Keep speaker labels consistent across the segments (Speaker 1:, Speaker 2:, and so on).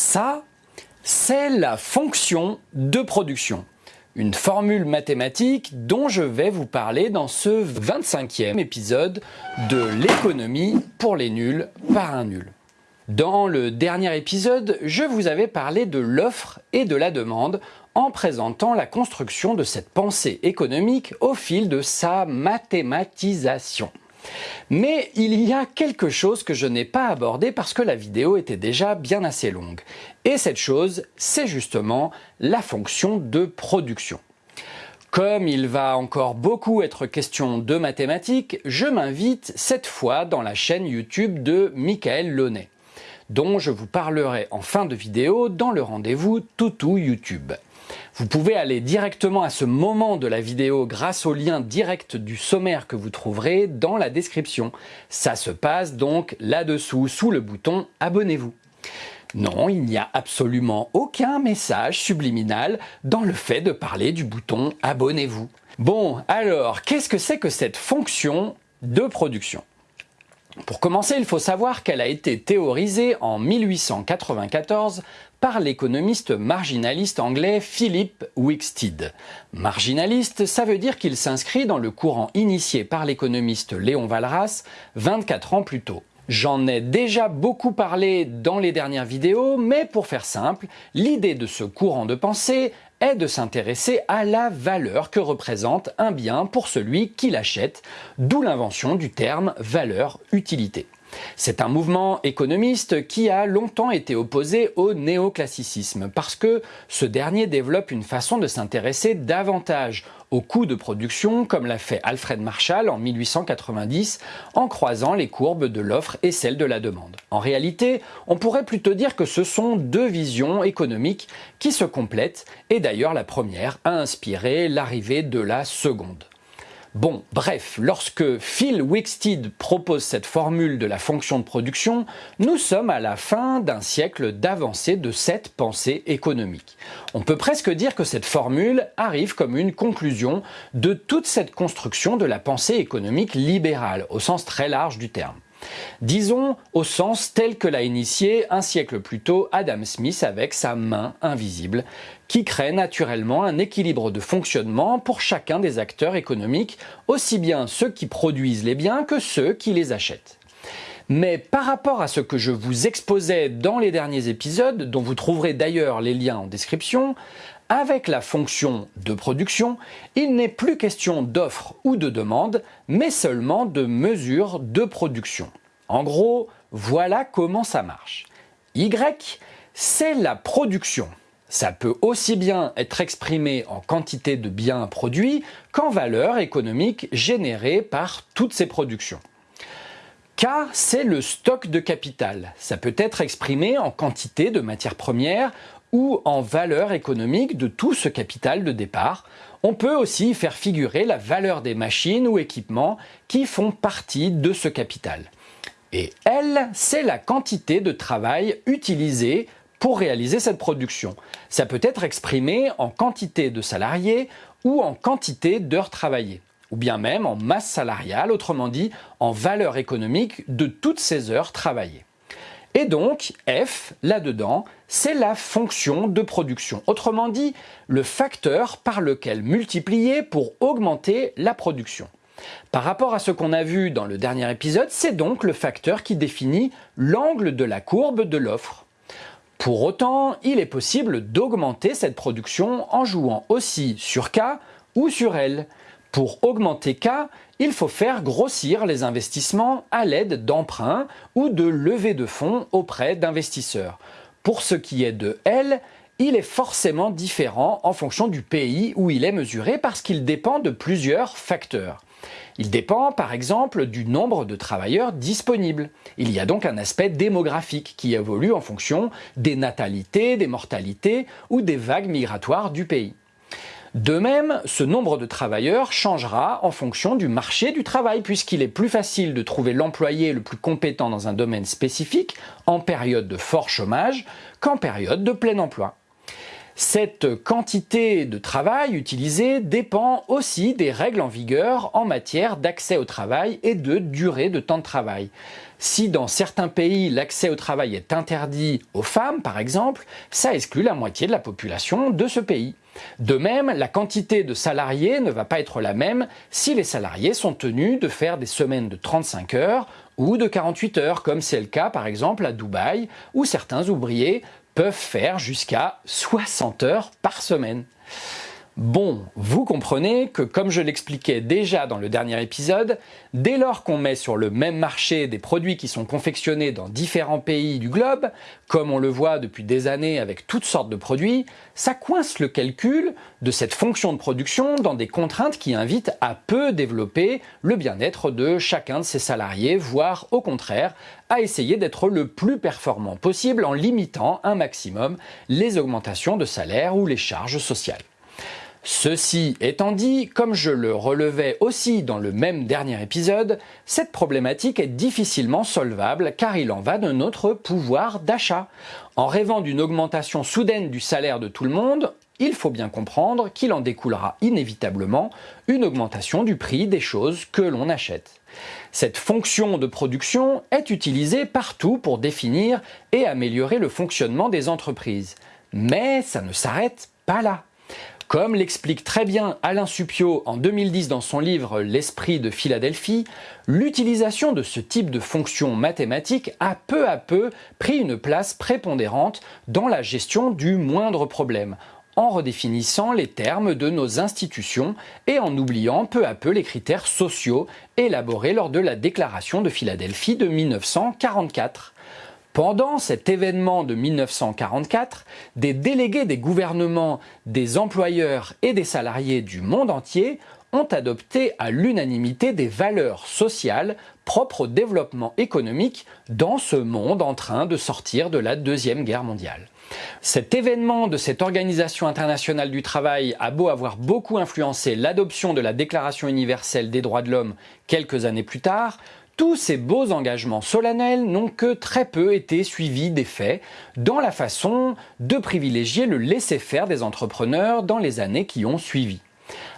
Speaker 1: Ça, c'est la fonction de production. Une formule mathématique dont je vais vous parler dans ce 25e épisode de l'économie pour les nuls par un nul. Dans le dernier épisode, je vous avais parlé de l'offre et de la demande en présentant la construction de cette pensée économique au fil de sa mathématisation. Mais il y a quelque chose que je n'ai pas abordé parce que la vidéo était déjà bien assez longue. Et cette chose, c'est justement la fonction de production. Comme il va encore beaucoup être question de mathématiques, je m'invite cette fois dans la chaîne YouTube de Michael Launay, dont je vous parlerai en fin de vidéo dans le rendez-vous Toutou YouTube. Vous pouvez aller directement à ce moment de la vidéo grâce au lien direct du sommaire que vous trouverez dans la description. Ça se passe donc là-dessous, sous le bouton « Abonnez-vous ». Non, il n'y a absolument aucun message subliminal dans le fait de parler du bouton « Abonnez-vous ». Bon, alors, qu'est-ce que c'est que cette fonction de production? Pour commencer, il faut savoir qu'elle a été théorisée en 1894 par l'économiste marginaliste anglais Philip Wicksteed. Marginaliste, ça veut dire qu'il s'inscrit dans le courant initié par l'économiste Léon Walras 24 ans plus tôt. J'en ai déjà beaucoup parlé dans les dernières vidéos, mais pour faire simple, l'idée de ce courant de pensée est de s'intéresser à la valeur que représente un bien pour celui qui l'achète, d'où l'invention du terme valeur-utilité. C'est un mouvement économiste qui a longtemps été opposé au néoclassicisme parce que ce dernier développe une façon de s'intéresser davantage au coût de production comme l'a fait Alfred Marshall en 1890 en croisant les courbes de l'offre et celles de la demande. En réalité, on pourrait plutôt dire que ce sont deux visions économiques qui se complètent et d'ailleurs la première a inspiré l'arrivée de la seconde. Bon, bref, lorsque Phil Wicksteed propose cette formule de la fonction de production, nous sommes à la fin d'un siècle d'avancée de cette pensée économique. On peut presque dire que cette formule arrive comme une conclusion de toute cette construction de la pensée économique libérale, au sens très large du terme. Disons au sens tel que l'a initié un siècle plus tôt Adam Smith avec sa main invisible, qui crée naturellement un équilibre de fonctionnement pour chacun des acteurs économiques, aussi bien ceux qui produisent les biens que ceux qui les achètent. Mais par rapport à ce que je vous exposais dans les derniers épisodes, dont vous trouverez d'ailleurs les liens en description, avec la fonction de production, il n'est plus question d'offre ou de demande, mais seulement de mesure de production. En gros, voilà comment ça marche. Y, c'est la production. Ça peut aussi bien être exprimé en quantité de biens produits qu'en valeur économique générée par toutes ces productions. K, c'est le stock de capital. Ça peut être exprimé en quantité de matières premières ou en valeur économique de tout ce capital de départ. On peut aussi faire figurer la valeur des machines ou équipements qui font partie de ce capital. Et L, c'est la quantité de travail utilisée pour réaliser cette production. Ça peut être exprimé en quantité de salariés ou en quantité d'heures travaillées, ou bien même en masse salariale, autrement dit en valeur économique de toutes ces heures travaillées. Et donc, F, là-dedans, c'est la fonction de production. Autrement dit, le facteur par lequel multiplier pour augmenter la production. Par rapport à ce qu'on a vu dans le dernier épisode, c'est donc le facteur qui définit l'angle de la courbe de l'offre. Pour autant, il est possible d'augmenter cette production en jouant aussi sur K ou sur L. Pour augmenter K, il faut faire grossir les investissements à l'aide d'emprunts ou de levées de fonds auprès d'investisseurs. Pour ce qui est de L, il est forcément différent en fonction du pays où il est mesuré parce qu'il dépend de plusieurs facteurs. Il dépend par exemple du nombre de travailleurs disponibles. Il y a donc un aspect démographique qui évolue en fonction des natalités, des mortalités ou des vagues migratoires du pays. De même, ce nombre de travailleurs changera en fonction du marché du travail, puisqu'il est plus facile de trouver l'employé le plus compétent dans un domaine spécifique en période de fort chômage qu'en période de plein emploi. Cette quantité de travail utilisée dépend aussi des règles en vigueur en matière d'accès au travail et de durée de temps de travail. Si dans certains pays l'accès au travail est interdit aux femmes, par exemple, ça exclut la moitié de la population de ce pays. De même, la quantité de salariés ne va pas être la même si les salariés sont tenus de faire des semaines de 35 heures ou de 48 heures, comme c'est le cas par exemple à Dubaï, où certains ouvriers peuvent faire jusqu'à 60 heures par semaine. Bon, vous comprenez que comme je l'expliquais déjà dans le dernier épisode, dès lors qu'on met sur le même marché des produits qui sont confectionnés dans différents pays du globe, comme on le voit depuis des années avec toutes sortes de produits, ça coince le calcul de cette fonction de production dans des contraintes qui invitent à peu développer le bien-être de chacun de ses salariés, voire au contraire, à essayer d'être le plus performant possible en limitant un maximum les augmentations de salaire ou les charges sociales. Ceci étant dit, comme je le relevais aussi dans le même dernier épisode, cette problématique est difficilement solvable car il en va de notre pouvoir d'achat. En rêvant d'une augmentation soudaine du salaire de tout le monde, il faut bien comprendre qu'il en découlera inévitablement une augmentation du prix des choses que l'on achète. Cette fonction de production est utilisée partout pour définir et améliorer le fonctionnement des entreprises. Mais ça ne s'arrête pas là. Comme l'explique très bien Alain Supio en 2010 dans son livre L'esprit de Philadelphie, l'utilisation de ce type de fonction mathématique a peu à peu pris une place prépondérante dans la gestion du moindre problème, en redéfinissant les termes de nos institutions et en oubliant peu à peu les critères sociaux élaborés lors de la déclaration de Philadelphie de 1944. Pendant cet événement de 1944, des délégués des gouvernements, des employeurs et des salariés du monde entier ont adopté à l'unanimité des valeurs sociales propres au développement économique dans ce monde en train de sortir de la Deuxième Guerre mondiale. Cet événement de cette Organisation internationale du travail a beau avoir beaucoup influencé l'adoption de la Déclaration universelle des droits de l'homme quelques années plus tard, tous ces beaux engagements solennels n'ont que très peu été suivis d'effets dans la façon de privilégier le laisser-faire des entrepreneurs dans les années qui ont suivi.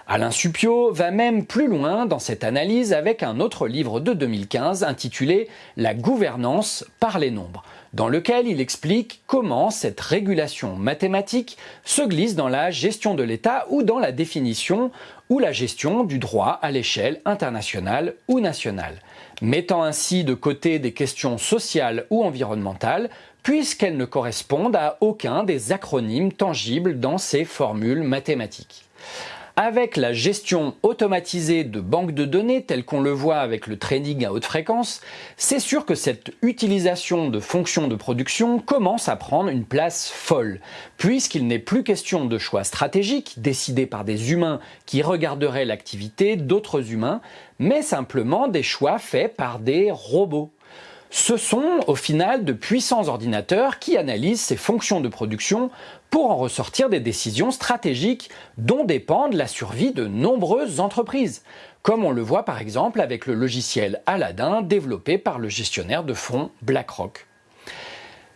Speaker 1: Alain Supio va même plus loin dans cette analyse avec un autre livre de 2015 intitulé La gouvernance par les nombres, dans lequel il explique comment cette régulation mathématique se glisse dans la gestion de l'État ou dans la définition ou la gestion du droit à l'échelle internationale ou nationale mettant ainsi de côté des questions sociales ou environnementales, puisqu'elles ne correspondent à aucun des acronymes tangibles dans ces formules mathématiques. Avec la gestion automatisée de banques de données telle qu'on le voit avec le trading à haute fréquence, c'est sûr que cette utilisation de fonctions de production commence à prendre une place folle, puisqu'il n'est plus question de choix stratégiques décidés par des humains qui regarderaient l'activité d'autres humains, mais simplement des choix faits par des robots. Ce sont au final de puissants ordinateurs qui analysent ces fonctions de production pour en ressortir des décisions stratégiques dont dépendent la survie de nombreuses entreprises, comme on le voit par exemple avec le logiciel Aladdin développé par le gestionnaire de fonds BlackRock.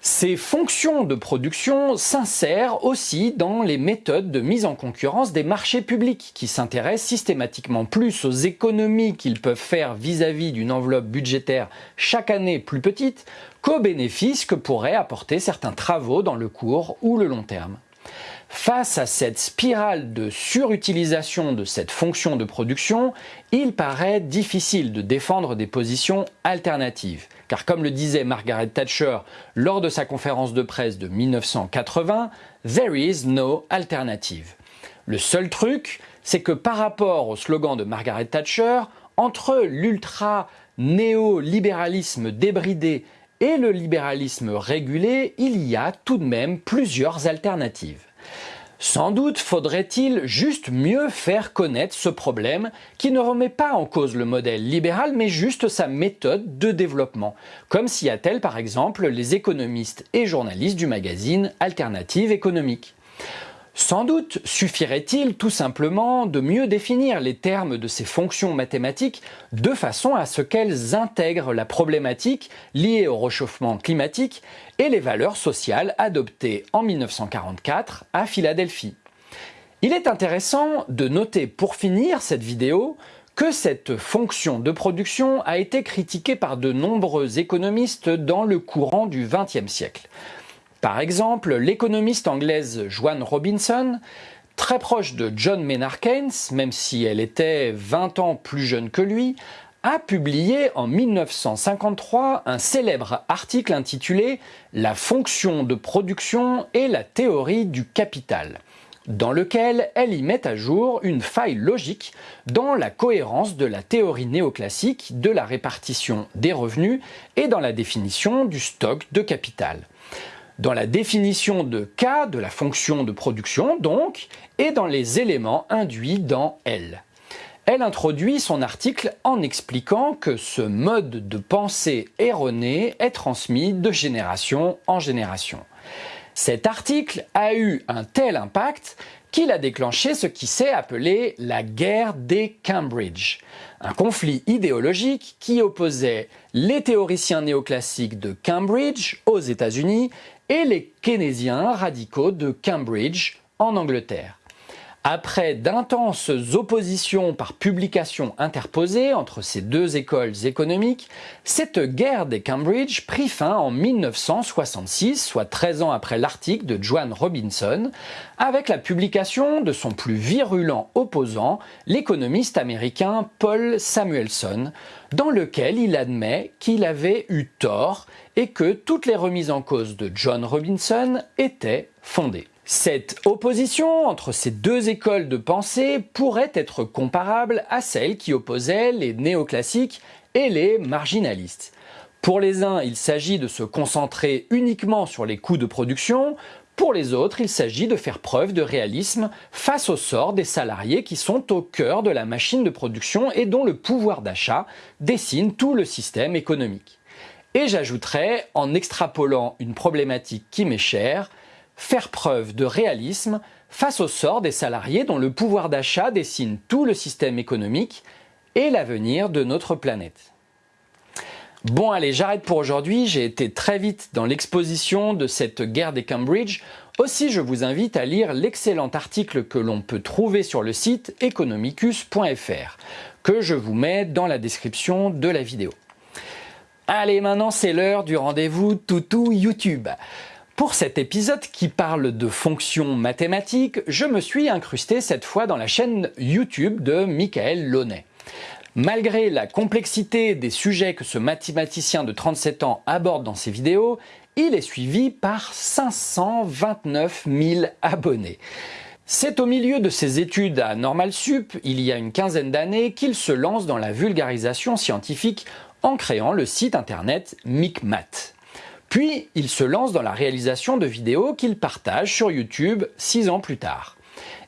Speaker 1: Ces fonctions de production s'insèrent aussi dans les méthodes de mise en concurrence des marchés publics qui s'intéressent systématiquement plus aux économies qu'ils peuvent faire vis-à-vis d'une enveloppe budgétaire chaque année plus petite qu'aux bénéfices que pourraient apporter certains travaux dans le court ou le long terme. Face à cette spirale de surutilisation de cette fonction de production, il paraît difficile de défendre des positions alternatives. Car comme le disait Margaret Thatcher lors de sa conférence de presse de 1980, There is no alternative. Le seul truc, c'est que par rapport au slogan de Margaret Thatcher, entre l'ultra néolibéralisme débridé et le libéralisme régulé, il y a tout de même plusieurs alternatives. Sans doute faudrait-il juste mieux faire connaître ce problème qui ne remet pas en cause le modèle libéral mais juste sa méthode de développement, comme s'y a-t-elle par exemple les économistes et journalistes du magazine Alternative économique. Sans doute suffirait-il tout simplement de mieux définir les termes de ces fonctions mathématiques de façon à ce qu'elles intègrent la problématique liée au réchauffement climatique et les valeurs sociales adoptées en 1944 à Philadelphie. Il est intéressant de noter pour finir cette vidéo que cette fonction de production a été critiquée par de nombreux économistes dans le courant du XXe siècle. Par exemple, l'économiste anglaise Joanne Robinson, très proche de John Maynard Keynes, même si elle était 20 ans plus jeune que lui, a publié en 1953 un célèbre article intitulé La fonction de production et la théorie du capital dans lequel elle y met à jour une faille logique dans la cohérence de la théorie néoclassique de la répartition des revenus et dans la définition du stock de capital dans la définition de K de la fonction de production donc, et dans les éléments induits dans L. Elle introduit son article en expliquant que ce mode de pensée erroné est transmis de génération en génération. Cet article a eu un tel impact qu'il a déclenché ce qui s'est appelé la guerre des Cambridge, un conflit idéologique qui opposait les théoriciens néoclassiques de Cambridge aux États-Unis et les keynésiens radicaux de Cambridge en Angleterre. Après d'intenses oppositions par publication interposées entre ces deux écoles économiques, cette guerre des Cambridge prit fin en 1966, soit 13 ans après l'article de Joan Robinson, avec la publication de son plus virulent opposant, l'économiste américain Paul Samuelson, dans lequel il admet qu'il avait eu tort et que toutes les remises en cause de John Robinson étaient fondées. Cette opposition entre ces deux écoles de pensée pourrait être comparable à celle qui opposait les néoclassiques et les marginalistes. Pour les uns, il s'agit de se concentrer uniquement sur les coûts de production, pour les autres, il s'agit de faire preuve de réalisme face au sort des salariés qui sont au cœur de la machine de production et dont le pouvoir d'achat dessine tout le système économique. Et j'ajouterais, en extrapolant une problématique qui m'est chère, faire preuve de réalisme face au sort des salariés dont le pouvoir d'achat dessine tout le système économique et l'avenir de notre planète. Bon allez, j'arrête pour aujourd'hui, j'ai été très vite dans l'exposition de cette guerre des Cambridge. Aussi, je vous invite à lire l'excellent article que l'on peut trouver sur le site economicus.fr, que je vous mets dans la description de la vidéo. Allez, maintenant c'est l'heure du rendez-vous toutou YouTube. Pour cet épisode qui parle de fonctions mathématiques, je me suis incrusté cette fois dans la chaîne YouTube de Michael Launay. Malgré la complexité des sujets que ce mathématicien de 37 ans aborde dans ses vidéos, il est suivi par 529 000 abonnés. C'est au milieu de ses études à Normal Sup, il y a une quinzaine d'années, qu'il se lance dans la vulgarisation scientifique en créant le site internet MicMath. Puis, il se lance dans la réalisation de vidéos qu'il partage sur YouTube six ans plus tard.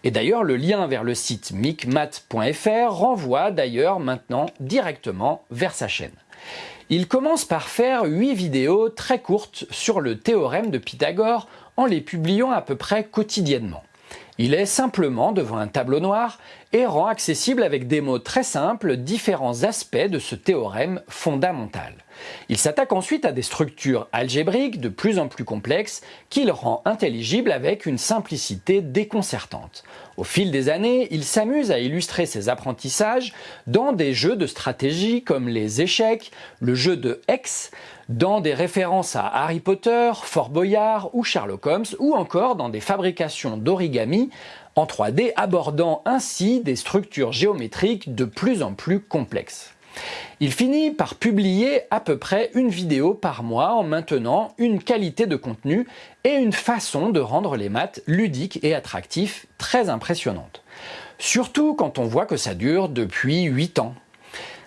Speaker 1: Et d'ailleurs, le lien vers le site micmat.fr renvoie d'ailleurs maintenant directement vers sa chaîne. Il commence par faire huit vidéos très courtes sur le théorème de Pythagore en les publiant à peu près quotidiennement. Il est simplement devant un tableau noir et rend accessible avec des mots très simples différents aspects de ce théorème fondamental. Il s'attaque ensuite à des structures algébriques de plus en plus complexes qu'il rend intelligibles avec une simplicité déconcertante. Au fil des années, il s'amuse à illustrer ses apprentissages dans des jeux de stratégie comme les échecs, le jeu de Hex, dans des références à Harry Potter, Fort Boyard ou Sherlock Holmes, ou encore dans des fabrications d'origami en 3D abordant ainsi des structures géométriques de plus en plus complexes. Il finit par publier à peu près une vidéo par mois en maintenant une qualité de contenu et une façon de rendre les maths ludiques et attractifs très impressionnantes. Surtout quand on voit que ça dure depuis 8 ans.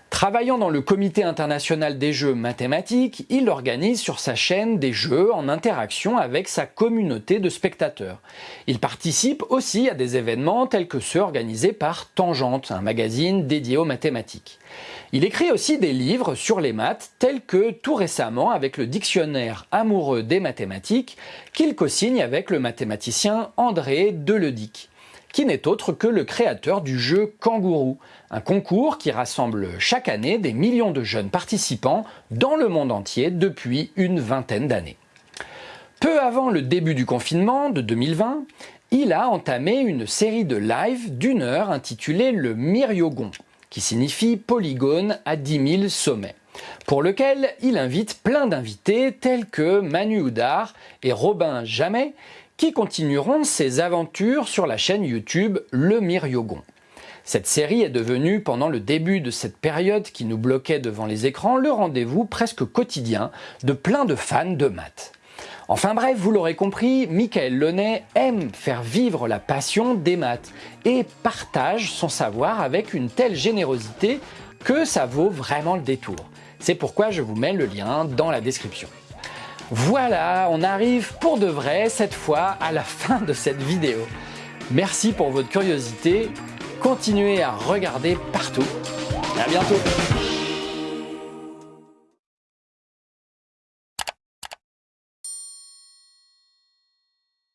Speaker 1: Travaillant dans le comité international des jeux mathématiques, il organise sur sa chaîne des jeux en interaction avec sa communauté de spectateurs. Il participe aussi à des événements tels que ceux organisés par Tangente, un magazine dédié aux mathématiques. Il écrit aussi des livres sur les maths tels que tout récemment avec le dictionnaire amoureux des mathématiques qu'il co-signe avec le mathématicien André Deledic qui n'est autre que le créateur du jeu Kangourou, un concours qui rassemble chaque année des millions de jeunes participants dans le monde entier depuis une vingtaine d'années. Peu avant le début du confinement de 2020, il a entamé une série de lives d'une heure intitulée le Myriogon, qui signifie polygone à 10 000 sommets, pour lequel il invite plein d'invités tels que Manu Houdard et Robin Jamais, qui continueront ses aventures sur la chaîne YouTube Le Myriogon. Cette série est devenue, pendant le début de cette période qui nous bloquait devant les écrans, le rendez-vous presque quotidien de plein de fans de maths. Enfin bref, vous l'aurez compris, Michael Launay aime faire vivre la passion des maths et partage son savoir avec une telle générosité que ça vaut vraiment le détour. C'est pourquoi je vous mets le lien dans la description. Voilà, on arrive pour de vrai cette fois à la fin de cette vidéo. Merci pour votre curiosité, continuez à regarder partout. À bientôt